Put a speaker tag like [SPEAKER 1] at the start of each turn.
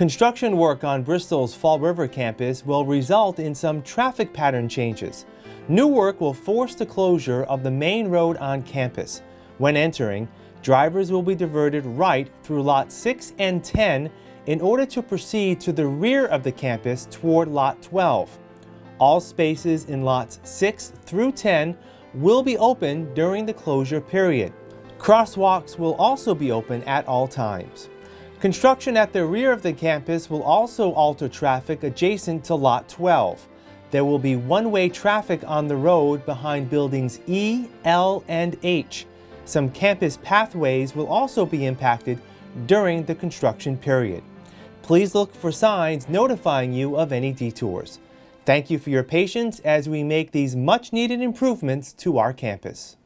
[SPEAKER 1] Construction work on Bristol's Fall River campus will result in some traffic pattern changes. New work will force the closure of the main road on campus. When entering, drivers will be diverted right through Lot 6 and 10 in order to proceed to the rear of the campus toward Lot 12. All spaces in Lots 6 through 10 will be open during the closure period. Crosswalks will also be open at all times. Construction at the rear of the campus will also alter traffic adjacent to Lot 12. There will be one-way traffic on the road behind buildings E, L, and H. Some campus pathways will also be impacted during the construction period. Please look for signs notifying you of any detours. Thank you for your patience as we make these much-needed improvements to our campus.